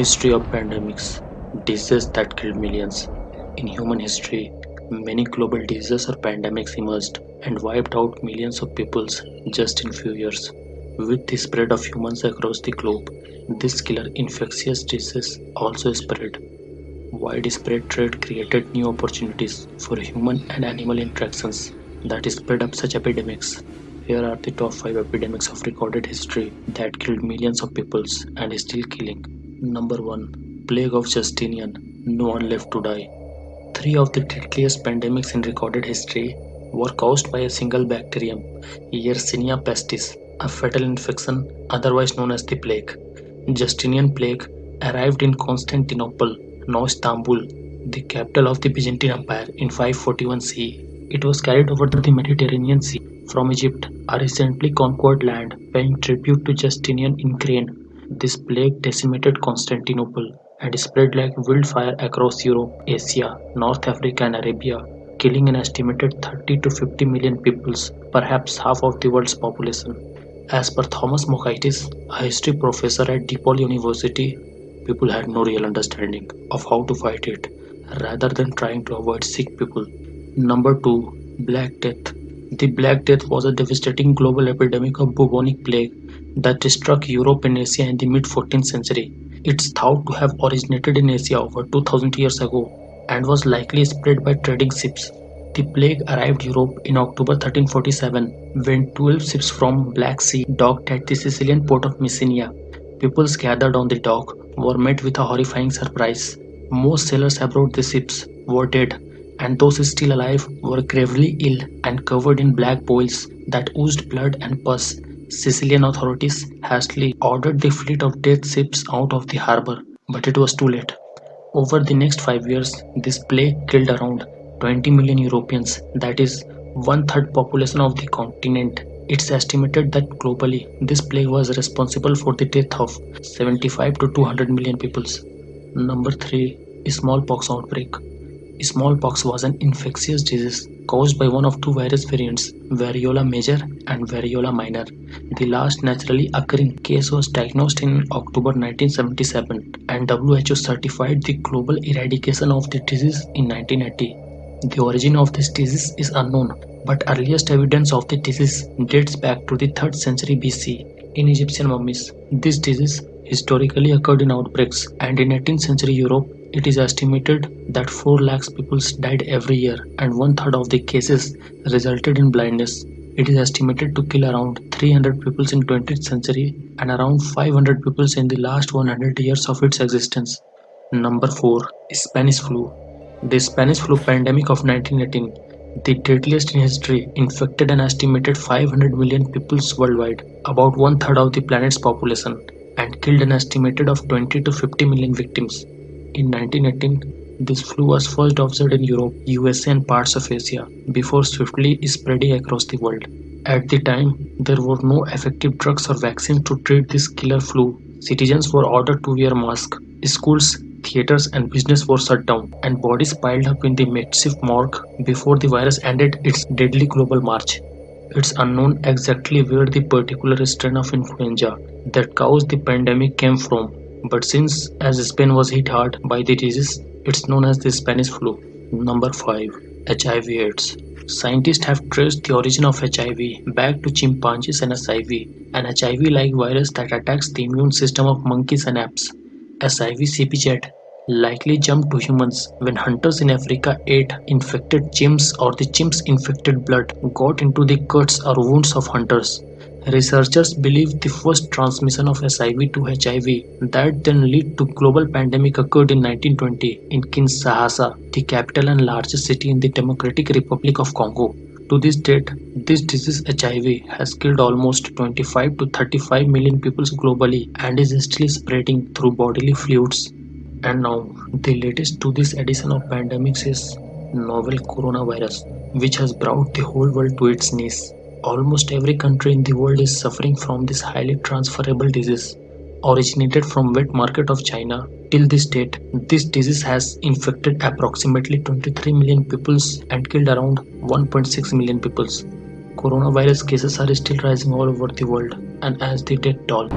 History of pandemics, diseases that killed millions. In human history, many global diseases or pandemics emerged and wiped out millions of peoples just in few years. With the spread of humans across the globe, this killer infectious disease also spread. Widespread trade created new opportunities for human and animal interactions that spread up such epidemics. Here are the top 5 epidemics of recorded history that killed millions of peoples and is still killing. Number 1. Plague of Justinian. No one left to die. Three of the deadliest pandemics in recorded history were caused by a single bacterium, Yersinia pestis, a fatal infection otherwise known as the plague. Justinian plague arrived in Constantinople, now Istanbul, the capital of the Byzantine Empire, in 541 CE. It was carried over to the Mediterranean Sea from Egypt, a recently conquered land, paying tribute to Justinian in grain this plague decimated Constantinople and spread like wildfire across Europe, Asia, North Africa and Arabia, killing an estimated 30 to 50 million peoples, perhaps half of the world's population. As per Thomas Mockaitis, a history professor at DePaul University, people had no real understanding of how to fight it, rather than trying to avoid sick people. Number 2. Black Death The Black Death was a devastating global epidemic of bubonic plague that struck Europe and Asia in the mid-14th century. It's thought to have originated in Asia over 2000 years ago and was likely spread by trading ships. The plague arrived Europe in October 1347 when 12 ships from Black Sea docked at the Sicilian port of Messina. Peoples gathered on the dock were met with a horrifying surprise. Most sailors aboard the ships were dead and those still alive were gravely ill and covered in black boils that oozed blood and pus. Sicilian authorities hastily ordered the fleet of death ships out of the harbor, but it was too late. Over the next five years, this plague killed around 20 million Europeans, that is, one third population of the continent. It's estimated that globally, this plague was responsible for the death of 75 to 200 million peoples. Number 3. Smallpox outbreak. Smallpox was an infectious disease caused by one of two virus variants, variola major and variola minor. The last naturally occurring case was diagnosed in October 1977 and WHO certified the global eradication of the disease in 1980. The origin of this disease is unknown, but earliest evidence of the disease dates back to the 3rd century BC in Egyptian mummies. This disease historically occurred in outbreaks and in 18th century Europe it is estimated that 4 lakhs people died every year and one third of the cases resulted in blindness. It is estimated to kill around 300 people in 20th century and around 500 people in the last 100 years of its existence. Number 4. Spanish flu. The Spanish flu pandemic of 1918, the deadliest in history, infected an estimated 500 million people worldwide, about one third of the planet's population, and killed an estimated of 20 to 50 million victims. In 1918, this flu was first observed in Europe, USA and parts of Asia before swiftly spreading across the world. At the time, there were no effective drugs or vaccines to treat this killer flu. Citizens were ordered to wear masks. Schools, theaters and business were shut down and bodies piled up in the makeshift morgue before the virus ended its deadly global march. It's unknown exactly where the particular strain of influenza that caused the pandemic came from but since as Spain was hit hard by the disease, it's known as the Spanish flu. Number 5. HIV AIDS Scientists have traced the origin of HIV back to chimpanzees and SIV, an HIV-like virus that attacks the immune system of monkeys and apes. SIV CPZ likely jumped to humans when hunters in Africa ate infected chimps or the chimps' infected blood got into the cuts or wounds of hunters. Researchers believe the first transmission of SIV to HIV that then led to global pandemic occurred in 1920 in Kinshasa, the capital and largest city in the Democratic Republic of Congo. To this date, this disease HIV has killed almost 25 to 35 million people globally and is still spreading through bodily fluids. And now, the latest to this edition of pandemics is novel coronavirus, which has brought the whole world to its knees. Almost every country in the world is suffering from this highly transferable disease. Originated from wet market of China, till this date, this disease has infected approximately 23 million peoples and killed around 1.6 million peoples. Coronavirus cases are still rising all over the world and as the death toll